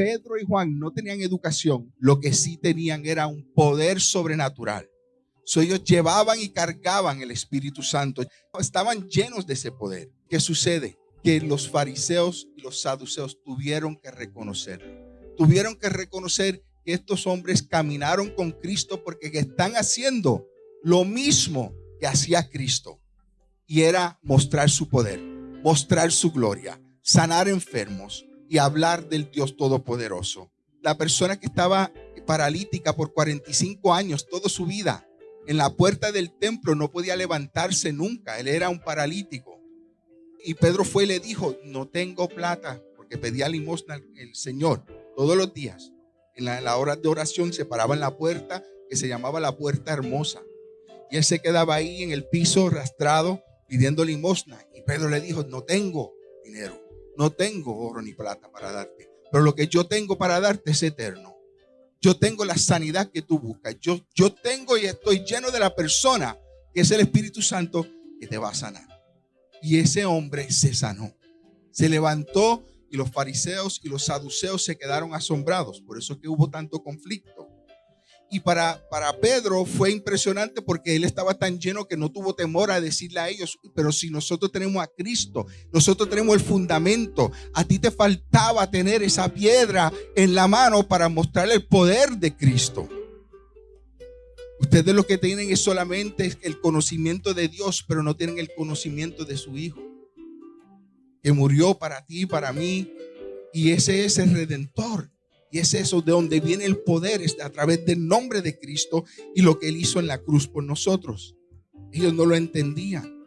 Pedro y Juan no tenían educación, lo que sí tenían era un poder sobrenatural. So, ellos llevaban y cargaban el Espíritu Santo. Estaban llenos de ese poder. ¿Qué sucede? Que los fariseos y los saduceos tuvieron que reconocer. Tuvieron que reconocer que estos hombres caminaron con Cristo porque están haciendo lo mismo que hacía Cristo. Y era mostrar su poder, mostrar su gloria, sanar enfermos y hablar del Dios Todopoderoso. La persona que estaba paralítica por 45 años, toda su vida, en la puerta del templo no podía levantarse nunca. Él era un paralítico. Y Pedro fue y le dijo, no tengo plata, porque pedía limosna al Señor todos los días. En la, hora de oración se paraba en la puerta que se llamaba la puerta hermosa. Y él se quedaba ahí en el piso rastrado pidiendo limosna. Y Pedro le dijo, no tengo dinero, no tengo oro ni plata para darte. Pero lo que yo tengo para darte es eterno. Yo tengo la sanidad que tú buscas. Yo, yo tengo y estoy lleno de la persona que es el Espíritu Santo que te va a sanar. Y ese hombre se sanó. Se levantó y los fariseos y los saduceos se quedaron asombrados. Por eso es que hubo tanto conflicto. Y para, para Pedro fue impresionante porque él estaba tan lleno que no tuvo temor a decirle a ellos, pero si nosotros tenemos a Cristo, nosotros tenemos el fundamento, a ti te faltaba tener esa piedra en la mano para mostrarle el poder de Cristo. Ustedes lo que tienen es solamente el conocimiento de Dios, pero no tienen el conocimiento de su Hijo, que murió para ti, para mí, y ese es el redentor. Y es eso de donde viene el poder, es a través del nombre de Cristo y lo que Él hizo en la cruz por nosotros. Ellos no lo entendían,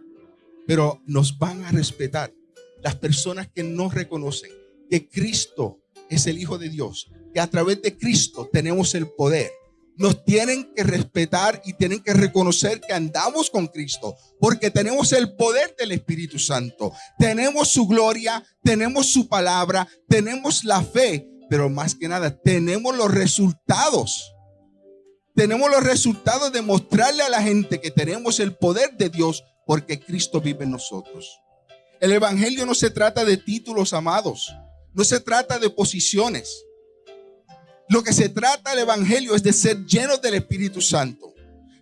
pero nos van a respetar. Las personas que no reconocen que Cristo es el Hijo de Dios, que a través de Cristo tenemos el poder. Nos tienen que respetar y tienen que reconocer que andamos con Cristo, porque tenemos el poder del Espíritu Santo, tenemos su gloria, tenemos su palabra, tenemos la fe pero más que nada tenemos los resultados. Tenemos los resultados de mostrarle a la gente que tenemos el poder de Dios porque Cristo vive en nosotros. El Evangelio no se trata de títulos amados, no se trata de posiciones. Lo que se trata el Evangelio es de ser llenos del Espíritu Santo.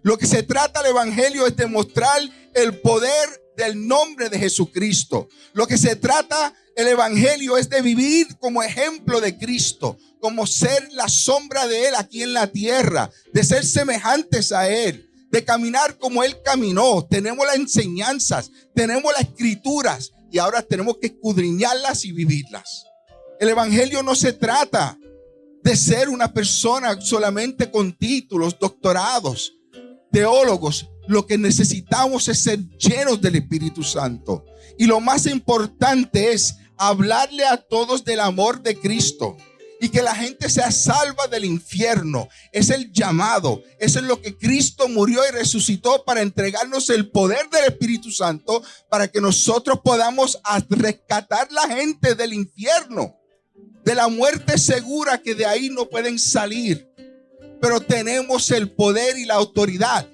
Lo que se trata el Evangelio es de mostrar el poder del nombre de Jesucristo. Lo que se trata el Evangelio es de vivir como ejemplo de Cristo, como ser la sombra de Él aquí en la tierra, de ser semejantes a Él, de caminar como Él caminó. Tenemos las enseñanzas, tenemos las escrituras y ahora tenemos que escudriñarlas y vivirlas. El Evangelio no se trata de ser una persona solamente con títulos, doctorados, teólogos. Lo que necesitamos es ser llenos del Espíritu Santo. Y lo más importante es hablarle a todos del amor de Cristo y que la gente sea salva del infierno. Es el llamado. Eso es lo que Cristo murió y resucitó para entregarnos el poder del Espíritu Santo para que nosotros podamos rescatar la gente del infierno, de la muerte segura que de ahí no pueden salir. Pero tenemos el poder y la autoridad.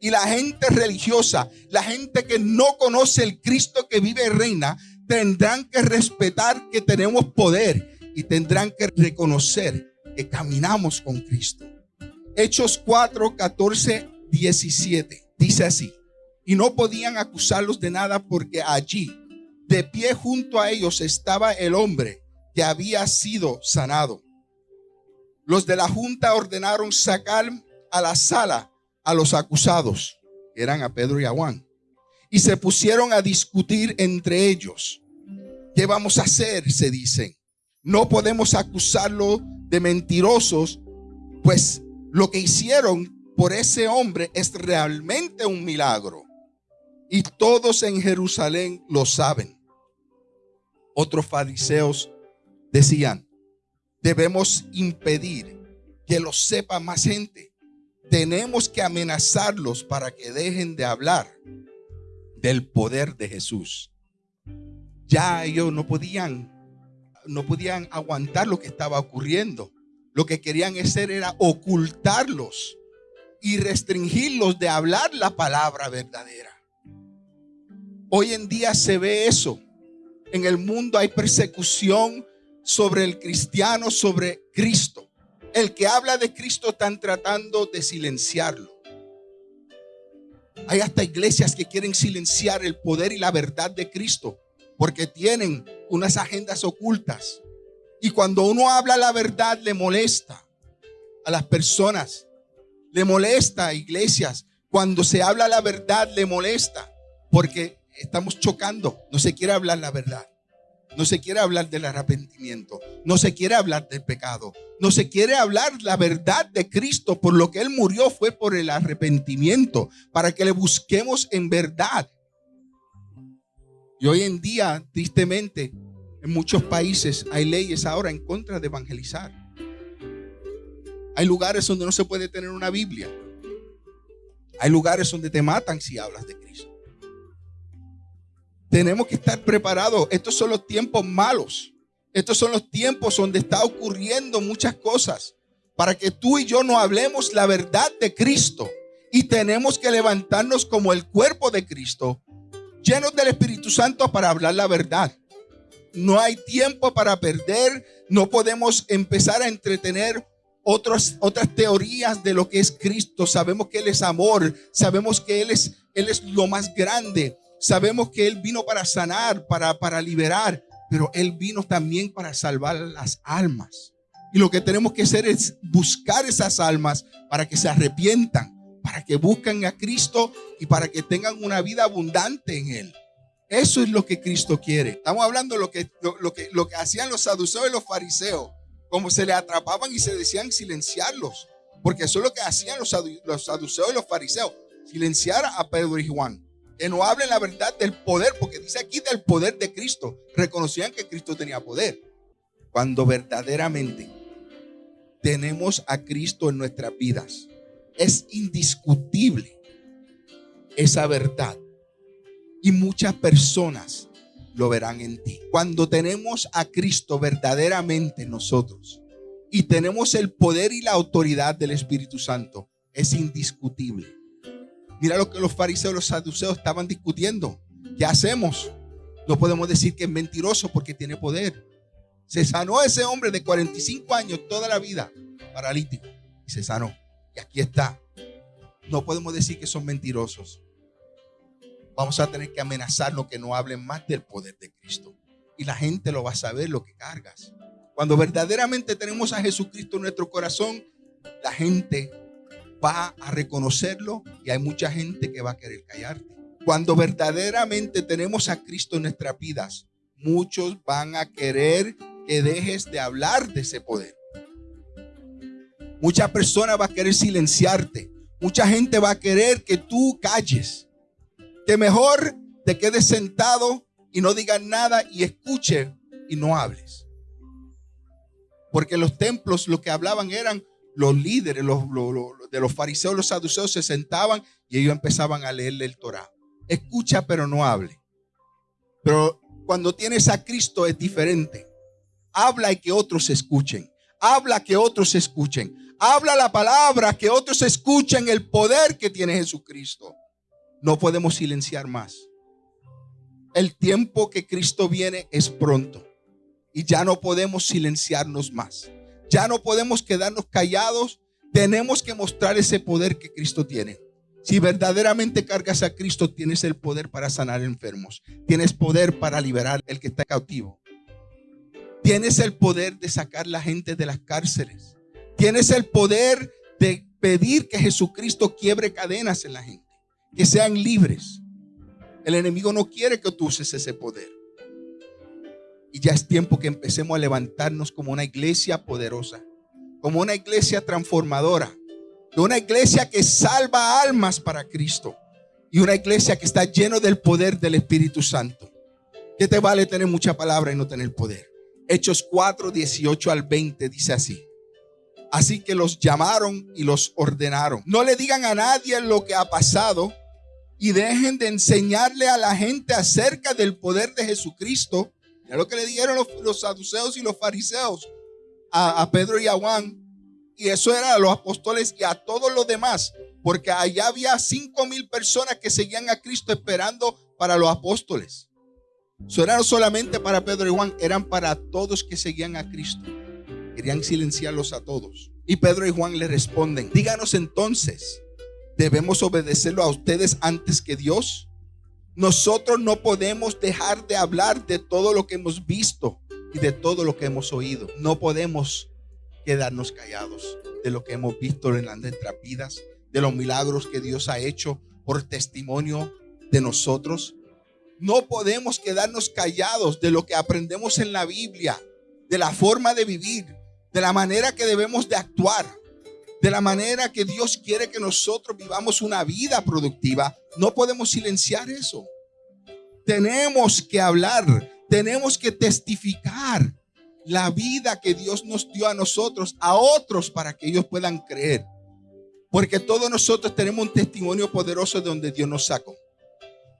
Y la gente religiosa, la gente que no conoce el Cristo que vive y reina, tendrán que respetar que tenemos poder y tendrán que reconocer que caminamos con Cristo. Hechos 4, 14, 17. Dice así. Y no podían acusarlos de nada porque allí, de pie junto a ellos, estaba el hombre que había sido sanado. Los de la junta ordenaron sacar a la sala a los acusados, que eran a Pedro y a Juan y se pusieron a discutir entre ellos. ¿Qué vamos a hacer? Se dicen. No podemos acusarlo de mentirosos, pues lo que hicieron por ese hombre es realmente un milagro. Y todos en Jerusalén lo saben. Otros fariseos decían, debemos impedir que lo sepa más gente. Tenemos que amenazarlos para que dejen de hablar del poder de Jesús. Ya ellos no podían, no podían aguantar lo que estaba ocurriendo. Lo que querían hacer era ocultarlos y restringirlos de hablar la palabra verdadera. Hoy en día se ve eso. En el mundo hay persecución sobre el cristiano, sobre Cristo. El que habla de Cristo están tratando de silenciarlo. Hay hasta iglesias que quieren silenciar el poder y la verdad de Cristo porque tienen unas agendas ocultas. Y cuando uno habla la verdad le molesta a las personas, le molesta a iglesias. Cuando se habla la verdad le molesta porque estamos chocando, no se quiere hablar la verdad. No se quiere hablar del arrepentimiento. No se quiere hablar del pecado. No se quiere hablar la verdad de Cristo. Por lo que Él murió fue por el arrepentimiento. Para que le busquemos en verdad. Y hoy en día, tristemente, en muchos países hay leyes ahora en contra de evangelizar. Hay lugares donde no se puede tener una Biblia. Hay lugares donde te matan si hablas de Cristo. Tenemos que estar preparados. Estos son los tiempos malos. Estos son los tiempos donde está ocurriendo muchas cosas. Para que tú y yo no hablemos la verdad de Cristo. Y tenemos que levantarnos como el cuerpo de Cristo, llenos del Espíritu Santo para hablar la verdad. No hay tiempo para perder. No podemos empezar a entretener otras, otras teorías de lo que es Cristo. Sabemos que Él es amor. Sabemos que Él es, Él es lo más grande. Sabemos que Él vino para sanar, para, para liberar, pero Él vino también para salvar las almas. Y lo que tenemos que hacer es buscar esas almas para que se arrepientan, para que busquen a Cristo y para que tengan una vida abundante en Él. Eso es lo que Cristo quiere. Estamos hablando de lo que, lo, que, lo que hacían los saduceos y los fariseos, como se le atrapaban y se decían silenciarlos, porque eso es lo que hacían los, los saduceos y los fariseos, silenciar a Pedro y Juan que no hablen la verdad del poder, porque dice aquí del poder de Cristo. Reconocían que Cristo tenía poder. Cuando verdaderamente tenemos a Cristo en nuestras vidas, es indiscutible esa verdad. Y muchas personas lo verán en ti. Cuando tenemos a Cristo verdaderamente en nosotros y tenemos el poder y la autoridad del Espíritu Santo, es indiscutible Mira lo que los fariseos los saduceos estaban discutiendo. ¿Qué hacemos? No podemos decir que es mentiroso porque tiene poder. Se sanó ese hombre de 45 años toda la vida, paralítico, y se sanó. Y aquí está. No podemos decir que son mentirosos. Vamos a tener que amenazarlo que no hablen más del poder de Cristo. Y la gente lo va a saber lo que cargas. Cuando verdaderamente tenemos a Jesucristo en nuestro corazón, la gente va a reconocerlo y hay mucha gente que va a querer callarte. Cuando verdaderamente tenemos a Cristo en nuestras vidas, muchos van a querer que dejes de hablar de ese poder. Mucha persona va a querer silenciarte. Mucha gente va a querer que tú calles. Que mejor te quedes sentado y no digas nada y escuche y no hables. Porque los templos lo que hablaban eran los líderes los, de los fariseos, los saduceos se sentaban y ellos empezaban a leerle el Torah. Escucha, pero no hable. Pero cuando tienes a Cristo es diferente. Habla y que otros escuchen. Habla que otros escuchen. Habla la palabra, que otros escuchen el poder que tiene Jesucristo. No podemos silenciar más. El tiempo que Cristo viene es pronto. Y ya no podemos silenciarnos más. Ya no podemos quedarnos callados. Tenemos que mostrar ese poder que Cristo tiene. Si verdaderamente cargas a Cristo, tienes el poder para sanar enfermos. Tienes poder para liberar el que está cautivo. Tienes el poder de sacar la gente de las cárceles. Tienes el poder de pedir que Jesucristo quiebre cadenas en la gente. Que sean libres. El enemigo no quiere que tú uses ese poder. Y ya es tiempo que empecemos a levantarnos como una iglesia poderosa, como una iglesia transformadora, de una iglesia que salva almas para Cristo y una iglesia que está lleno del poder del Espíritu Santo. ¿Qué te vale tener mucha palabra y no tener poder? Hechos 4, 18 al 20 dice así. Así que los llamaron y los ordenaron. No le digan a nadie lo que ha pasado y dejen de enseñarle a la gente acerca del poder de Jesucristo Mira lo que le dijeron los, saduceos y los fariseos a, Pedro y a Juan. Y eso era a los apóstoles y a todos los demás. Porque allá había cinco mil personas que seguían a Cristo esperando para los apóstoles. Eso era no solamente para Pedro y Juan, eran para todos que seguían a Cristo. Querían silenciarlos a todos. Y Pedro y Juan le responden, díganos entonces, ¿debemos obedecerlo a ustedes antes que Dios? Nosotros no podemos dejar de hablar de todo lo que hemos visto y de todo lo que hemos oído. No podemos quedarnos callados de lo que hemos visto en nuestras vidas, de los milagros que Dios ha hecho por testimonio de nosotros. No podemos quedarnos callados de lo que aprendemos en la Biblia, de la forma de vivir, de la manera que debemos de actuar, de la manera que Dios quiere que nosotros vivamos una vida productiva. No podemos silenciar eso. Tenemos que hablar, tenemos que testificar la vida que Dios nos dio a nosotros, a otros, para que ellos puedan creer. Porque todos nosotros tenemos un testimonio poderoso de donde Dios nos sacó.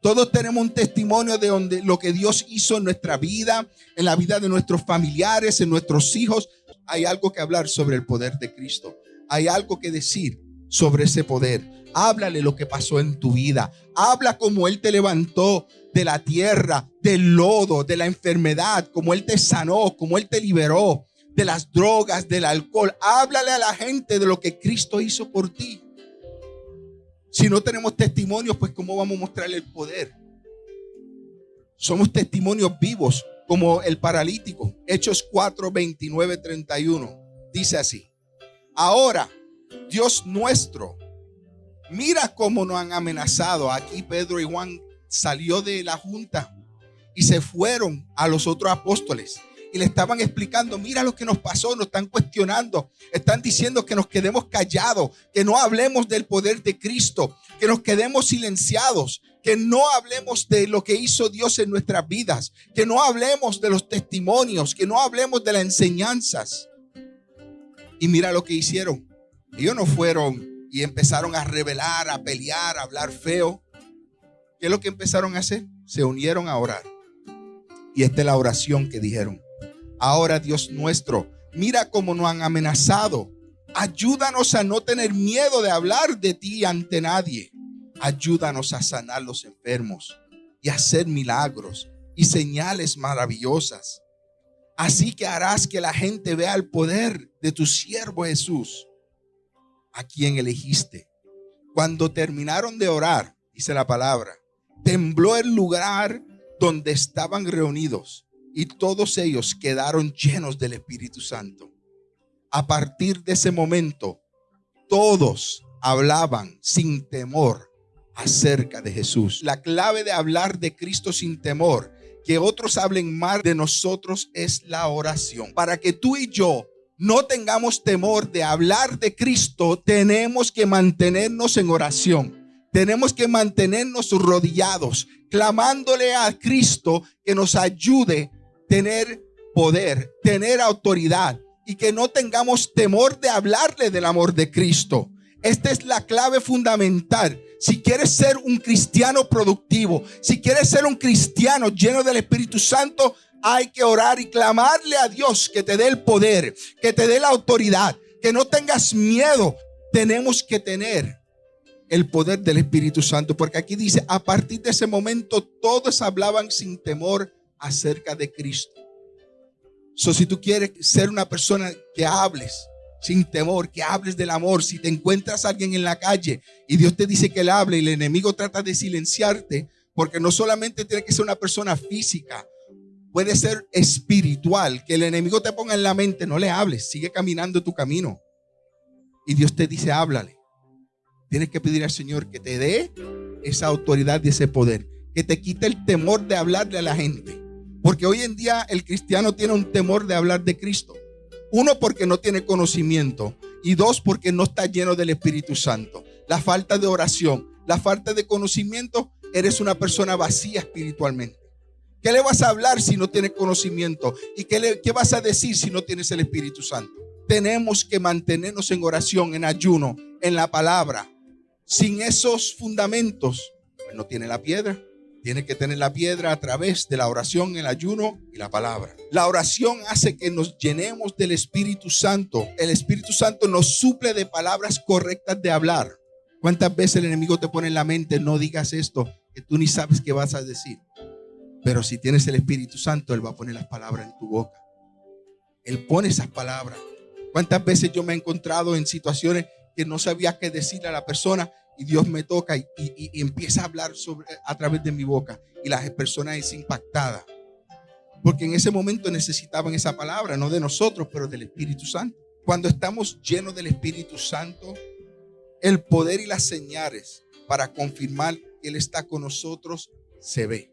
Todos tenemos un testimonio de donde lo que Dios hizo en nuestra vida, en la vida de nuestros familiares, en nuestros hijos. Hay algo que hablar sobre el poder de Cristo. Hay algo que decir sobre ese poder. Háblale lo que pasó en tu vida. Habla como Él te levantó de la tierra, del lodo, de la enfermedad, como Él te sanó, como Él te liberó de las drogas, del alcohol. Háblale a la gente de lo que Cristo hizo por ti. Si no tenemos testimonios, pues ¿cómo vamos a mostrarle el poder? Somos testimonios vivos, como el paralítico. Hechos 4, 29, 31. Dice así. Ahora, Dios nuestro, mira cómo nos han amenazado. Aquí Pedro y Juan salió de la junta y se fueron a los otros apóstoles y le estaban explicando, mira lo que nos pasó, nos están cuestionando, están diciendo que nos quedemos callados, que no hablemos del poder de Cristo, que nos quedemos silenciados, que no hablemos de lo que hizo Dios en nuestras vidas, que no hablemos de los testimonios, que no hablemos de las enseñanzas. Y mira lo que hicieron. Ellos no fueron y empezaron a revelar, a pelear, a hablar feo. ¿Qué es lo que empezaron a hacer? Se unieron a orar. Y esta es la oración que dijeron. Ahora, Dios nuestro, mira cómo nos han amenazado. Ayúdanos a no tener miedo de hablar de ti ante nadie. Ayúdanos a sanar los enfermos y hacer milagros y señales maravillosas. Así que harás que la gente vea el poder de tu siervo Jesús, a quien elegiste. Cuando terminaron de orar, dice la palabra, tembló el lugar donde estaban reunidos y todos ellos quedaron llenos del Espíritu Santo. A partir de ese momento, todos hablaban sin temor acerca de Jesús. La clave de hablar de Cristo sin temor, que otros hablen más de nosotros, es la oración. Para que tú y yo no tengamos temor de hablar de Cristo, tenemos que mantenernos en oración. Tenemos que mantenernos rodillados, clamándole a Cristo que nos ayude tener poder, tener autoridad y que no tengamos temor de hablarle del amor de Cristo. Esta es la clave fundamental. Si quieres ser un cristiano productivo, si quieres ser un cristiano lleno del Espíritu Santo, hay que orar y clamarle a Dios que te dé el poder, que te dé la autoridad, que no tengas miedo. Tenemos que tener el poder del Espíritu Santo, porque aquí dice, a partir de ese momento todos hablaban sin temor acerca de Cristo. So, si tú quieres ser una persona que hables sin temor, que hables del amor, si te encuentras alguien en la calle y Dios te dice que le hable y el enemigo trata de silenciarte, porque no solamente tiene que ser una persona física, puede ser espiritual, que el enemigo te ponga en la mente, no le hables, sigue caminando tu camino. Y Dios te dice, háblale. Tienes que pedir al Señor que te dé esa autoridad y ese poder, que te quite el temor de hablarle a la gente porque hoy en día el cristiano tiene un temor de hablar de Cristo. Uno, porque no tiene conocimiento. Y dos, porque no está lleno del Espíritu Santo. La falta de oración, la falta de conocimiento, eres una persona vacía espiritualmente. ¿Qué le vas a hablar si no tienes conocimiento? ¿Y qué, le, qué vas a decir si no tienes el Espíritu Santo? Tenemos que mantenernos en oración, en ayuno, en la palabra. Sin esos fundamentos, pues no tiene la piedra. Tiene que tener la piedra a través de la oración, el ayuno y la palabra. La oración hace que nos llenemos del Espíritu Santo. El Espíritu Santo nos suple de palabras correctas de hablar. ¿Cuántas veces el enemigo te pone en la mente, no digas esto, que tú ni sabes qué vas a decir? Pero si tienes el Espíritu Santo, Él va a poner las palabras en tu boca. Él pone esas palabras. ¿Cuántas veces yo me he encontrado en situaciones que no sabía qué decirle a la persona y Dios me toca y, empieza a hablar sobre, a través de mi boca y la persona es impactada? Porque en ese momento necesitaban esa palabra, no de nosotros, pero del Espíritu Santo. Cuando estamos llenos del Espíritu Santo, el poder y las señales para confirmar que Él está con nosotros se ve.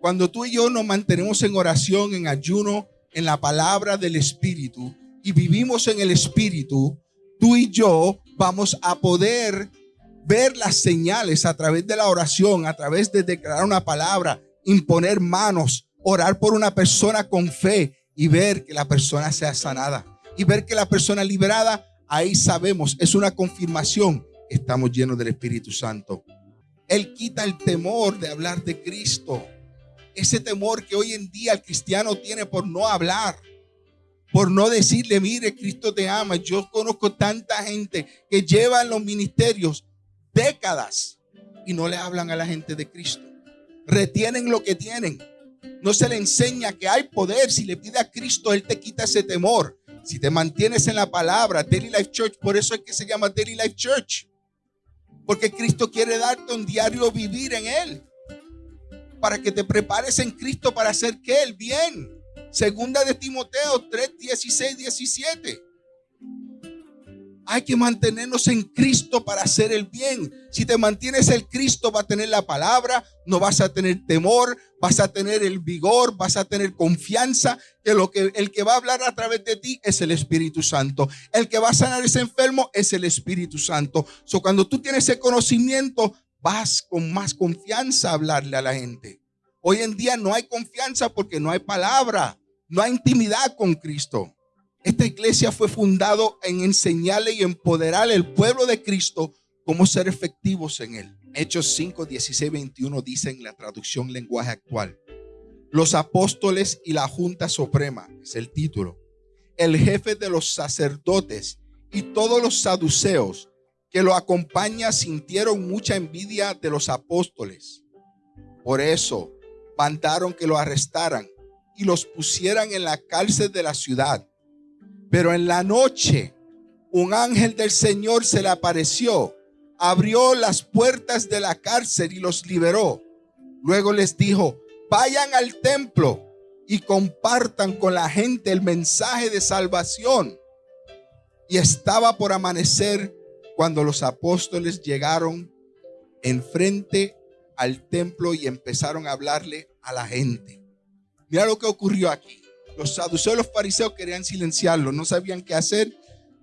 Cuando tú y yo nos mantenemos en oración, en ayuno, en la palabra del Espíritu y vivimos en el Espíritu, tú y yo vamos a poder ver las señales a través de la oración, a través de declarar una palabra, imponer manos, orar por una persona con fe y ver que la persona sea sanada y ver que la persona liberada, ahí sabemos, es una confirmación, estamos llenos del Espíritu Santo. Él quita el temor de hablar de Cristo. Ese temor que hoy en día el cristiano tiene por no hablar, por no decirle, mire, Cristo te ama. Yo conozco tanta gente que lleva en los ministerios décadas y no le hablan a la gente de Cristo. Retienen lo que tienen. No se le enseña que hay poder. Si le pide a Cristo, Él te quita ese temor. Si te mantienes en la palabra, Daily Life Church, por eso es que se llama Daily Life Church. Porque Cristo quiere darte un diario vivir en Él. Para que te prepares en Cristo para hacer que El bien. Segunda de Timoteo 3, 16, 17. Hay que mantenernos en Cristo para hacer el bien. Si te mantienes en Cristo, va a tener la palabra, no vas a tener temor, vas a tener el vigor, vas a tener confianza que lo que el que va a hablar a través de ti es el Espíritu Santo. El que va a sanar ese enfermo es el Espíritu Santo. So, cuando tú tienes ese conocimiento, vas con más confianza a hablarle a la gente. Hoy en día no hay confianza porque no hay palabra, no hay intimidad con Cristo. Esta iglesia fue fundado en enseñarle y empoderar al pueblo de Cristo cómo ser efectivos en él. Hechos 5, 16, 21 dice en la traducción lenguaje actual. Los apóstoles y la Junta Suprema, es el título. El jefe de los sacerdotes y todos los saduceos que lo acompañan sintieron mucha envidia de los apóstoles. Por eso mandaron que lo arrestaran y los pusieran en la cárcel de la ciudad pero en la noche un ángel del Señor se le apareció, abrió las puertas de la cárcel y los liberó. Luego les dijo, vayan al templo y compartan con la gente el mensaje de salvación. Y estaba por amanecer cuando los apóstoles llegaron enfrente al templo y empezaron a hablarle a la gente. Mira lo que ocurrió aquí. Los saduceos y los fariseos querían silenciarlo, no sabían qué hacer,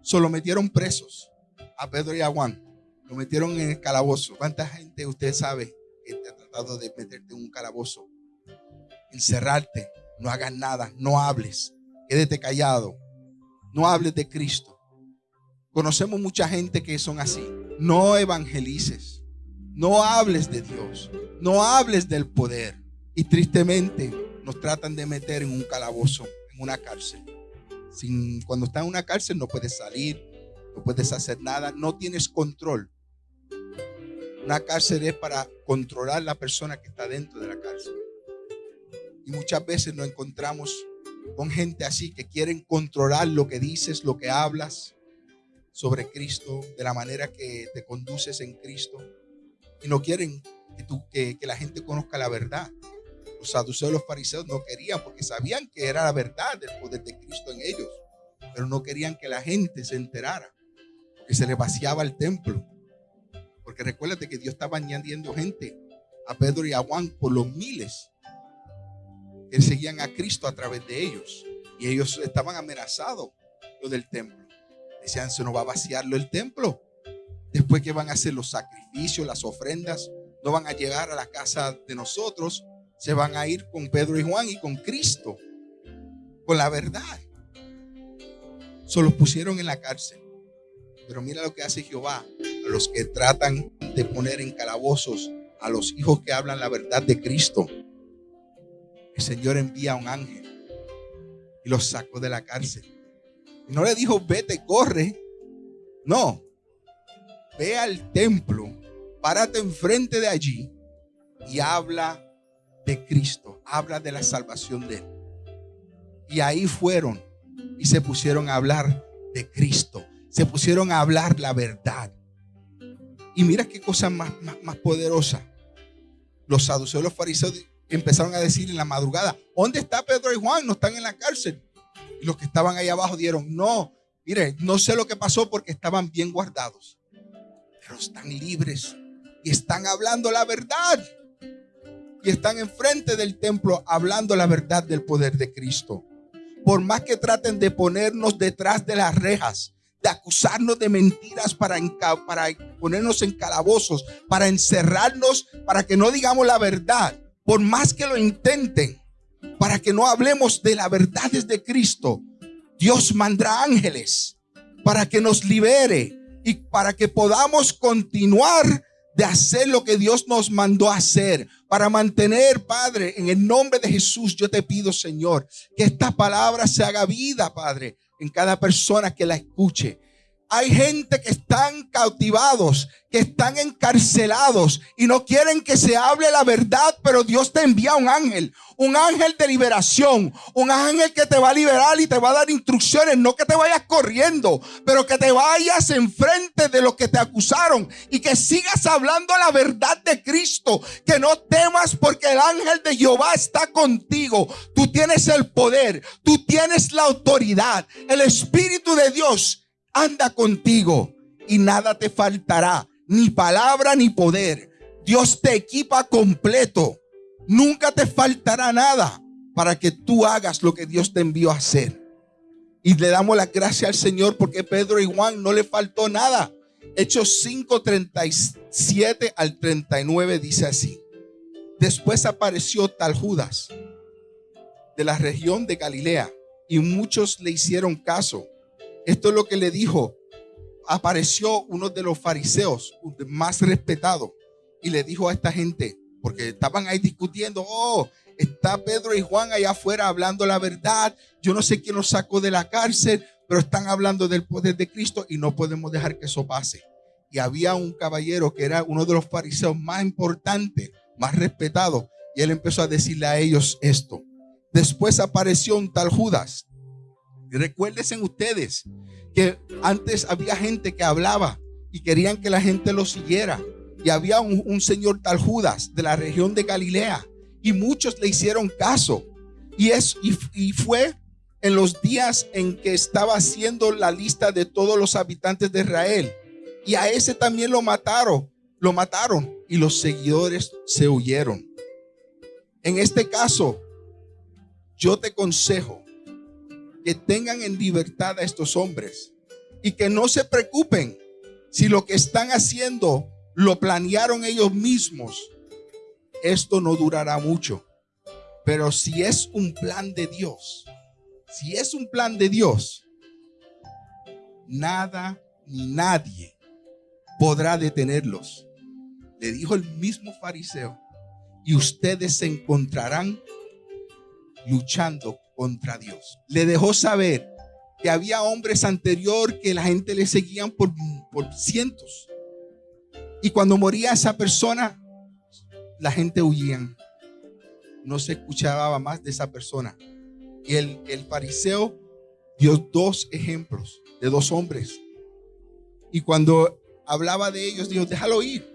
solo metieron presos a Pedro y a Juan. Lo metieron en el calabozo. ¿Cuánta gente usted sabe que te ha tratado de meterte en un calabozo? Encerrarte, no hagas nada, no hables, quédate callado, no hables de Cristo. Conocemos mucha gente que son así. No evangelices, no hables de Dios, no hables del poder. Y tristemente, nos tratan de meter en un calabozo, en una cárcel. Sin, cuando estás en una cárcel no puedes salir, no puedes hacer nada, no tienes control. Una cárcel es para controlar la persona que está dentro de la cárcel. Y muchas veces nos encontramos con gente así que quieren controlar lo que dices, lo que hablas sobre Cristo, de la manera que te conduces en Cristo. Y no quieren que, tú, que, la gente conozca la verdad. Los saduceos los fariseos no querían porque sabían que era la verdad del poder de Cristo en ellos, pero no querían que la gente se enterara, que se le vaciaba el templo. Porque recuérdate que Dios estaba añadiendo gente a Pedro y a Juan por los miles que seguían a Cristo a través de ellos. Y ellos estaban amenazados del templo. Decían, se nos va a vaciarlo el templo. Después que van a hacer los sacrificios, las ofrendas, no van a llegar a la casa de nosotros se van a ir con Pedro y Juan y con Cristo, con la verdad. Solo los pusieron en la cárcel. Pero mira lo que hace Jehová a los que tratan de poner en calabozos a los hijos que hablan la verdad de Cristo. El Señor envía a un ángel y los sacó de la cárcel. No le dijo, vete, corre. No, ve al templo, párate enfrente de allí y habla de Cristo, habla de la salvación de Él. Y ahí fueron y se pusieron a hablar de Cristo, se pusieron a hablar la verdad. Y mira qué cosa más, más, poderosa. Los saduceos, los fariseos empezaron a decir en la madrugada, ¿dónde está Pedro y Juan? No están en la cárcel. Los que estaban ahí abajo dieron, no, mire, no sé lo que pasó porque estaban bien guardados, pero están libres y están hablando la verdad. Y están enfrente del templo hablando la verdad del poder de Cristo. Por más que traten de ponernos detrás de las rejas, de acusarnos de mentiras para, para ponernos en calabozos, para encerrarnos, para que no digamos la verdad, por más que lo intenten, para que no hablemos de la verdad de Cristo, Dios mandará ángeles para que nos libere y para que podamos continuar de hacer lo que Dios nos mandó hacer. Para mantener, Padre, en el nombre de Jesús, yo te pido, Señor, que esta palabra se haga vida, Padre, en cada persona que la escuche. Hay gente que están cautivados, que están encarcelados y no quieren que se hable la verdad, pero Dios te envía un ángel, un ángel de liberación, un ángel que te va a liberar y te va a dar instrucciones, no que te vayas corriendo, pero que te vayas enfrente de los que te acusaron y que sigas hablando la verdad de Cristo, que no temas porque el ángel de Jehová está contigo. Tú tienes el poder, tú tienes la autoridad, el Espíritu de Dios anda contigo y nada te faltará, ni palabra ni poder. Dios te equipa completo. Nunca te faltará nada para que tú hagas lo que Dios te envió a hacer. Y le damos la gracia al Señor porque Pedro y Juan no le faltó nada. Hechos 5, 37 al 39 dice así. Después apareció tal Judas de la región de Galilea y muchos le hicieron caso esto es lo que le dijo. Apareció uno de los fariseos más respetados y le dijo a esta gente, porque estaban ahí discutiendo, oh, está Pedro y Juan allá afuera hablando la verdad. Yo no sé quién los sacó de la cárcel, pero están hablando del poder de Cristo y no podemos dejar que eso pase. Y había un caballero que era uno de los fariseos más importantes, más respetados, y él empezó a decirle a ellos esto. Después apareció un tal Judas Recuérdense ustedes que antes había gente que hablaba y querían que la gente lo siguiera. Y había un, señor tal Judas de la región de Galilea y muchos le hicieron caso. Y, es, y, fue en los días en que estaba haciendo la lista de todos los habitantes de Israel. Y a ese también lo mataron, lo mataron y los seguidores se huyeron. En este caso, yo te consejo que tengan en libertad a estos hombres y que no se preocupen si lo que están haciendo lo planearon ellos mismos. Esto no durará mucho. Pero si es un plan de Dios, si es un plan de Dios, nada ni nadie podrá detenerlos. Le dijo el mismo fariseo, y ustedes se encontrarán luchando contra Dios. Le dejó saber que había hombres anterior que la gente le seguían por, por cientos. Y cuando moría esa persona, la gente huía. No se escuchaba más de esa persona. Y el, el fariseo dio dos ejemplos de dos hombres. Y cuando hablaba de ellos, dijo, déjalo ir.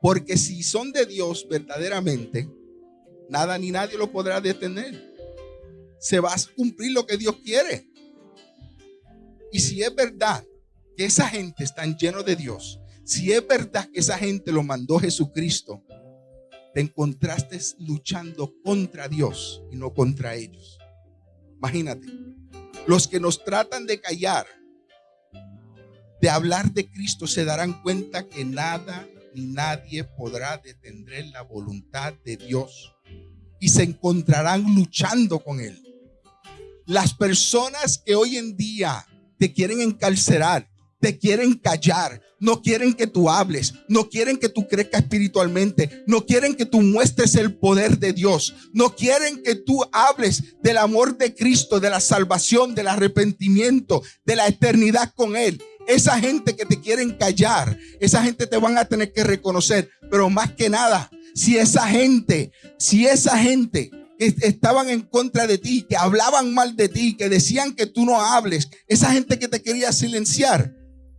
Porque si son de Dios verdaderamente, nada ni nadie lo podrá detener se va a cumplir lo que Dios quiere. Y si es verdad que esa gente está lleno de Dios, si es verdad que esa gente lo mandó Jesucristo, te encontraste luchando contra Dios y no contra ellos. Imagínate, los que nos tratan de callar, de hablar de Cristo, se darán cuenta que nada ni nadie podrá detener la voluntad de Dios y se encontrarán luchando con Él. Las personas que hoy en día te quieren encarcelar, te quieren callar, no quieren que tú hables, no quieren que tú crezcas espiritualmente, no quieren que tú muestres el poder de Dios, no quieren que tú hables del amor de Cristo, de la salvación, del arrepentimiento, de la eternidad con Él. Esa gente que te quieren callar, esa gente te van a tener que reconocer, pero más que nada, Si esa gente, si esa gente estaban en contra de ti, que hablaban mal de ti, que decían que tú no hables, esa gente que te quería silenciar,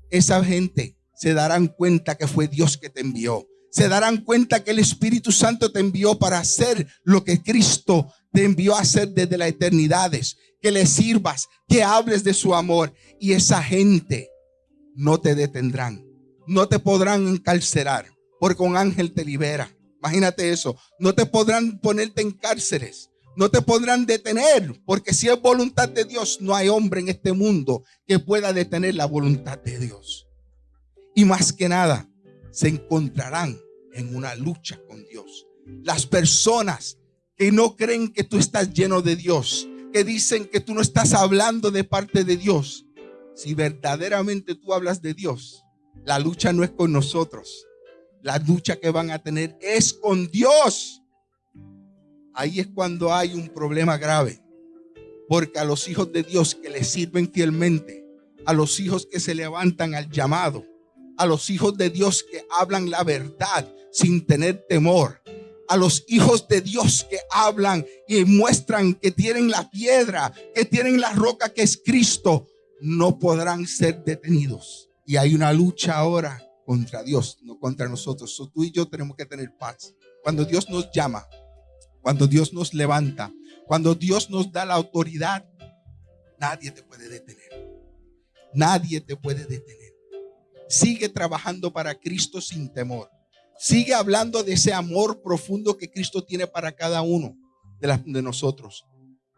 esa gente se darán cuenta que fue Dios que te envió. Se darán cuenta que el Espíritu Santo te envió para hacer lo que Cristo te envió a hacer desde las eternidades. Que le sirvas, que hables de su amor. Y esa gente no te detendrán. No te podrán encarcelar. Porque un ángel te libera. Imagínate eso. No te podrán ponerte en cárceles. No te podrán detener. Porque si es voluntad de Dios, no hay hombre en este mundo que pueda detener la voluntad de Dios. Y más que nada, se encontrarán en una lucha con Dios. Las personas que no creen que tú estás lleno de Dios, que dicen que tú no estás hablando de parte de Dios. Si verdaderamente tú hablas de Dios, la lucha no es con nosotros. La lucha que van a tener es con Dios. Ahí es cuando hay un problema grave. Porque a los hijos de Dios que le sirven fielmente, a los hijos que se levantan al llamado, a los hijos de Dios que hablan la verdad sin tener temor, a los hijos de Dios que hablan y muestran que tienen la piedra, que tienen la roca que es Cristo, no podrán ser detenidos. Y hay una lucha ahora contra Dios, no contra nosotros. tú y yo tenemos que tener paz. Cuando Dios nos llama, cuando Dios nos levanta, cuando Dios nos da la autoridad, nadie te puede detener. Nadie te puede detener. Sigue trabajando para Cristo sin temor. Sigue hablando de ese amor profundo que Cristo tiene para cada uno de, de nosotros.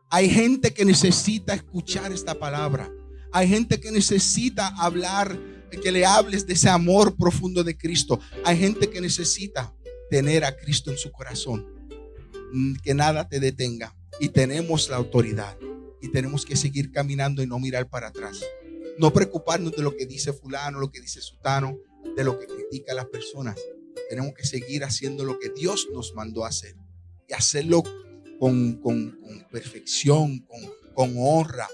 Hay gente que necesita escuchar esta palabra. Hay gente que necesita hablar, que le hables de ese amor profundo de Cristo. Hay gente que necesita tener a Cristo en su corazón. Mm, que nada te detenga. Y tenemos la autoridad. Y tenemos que seguir caminando y no mirar para atrás. No preocuparnos de lo que dice fulano, lo que dice sutano, de lo que critica a las personas. Tenemos que seguir haciendo lo que Dios nos mandó a hacer. Y hacerlo con, perfección, con, con honra,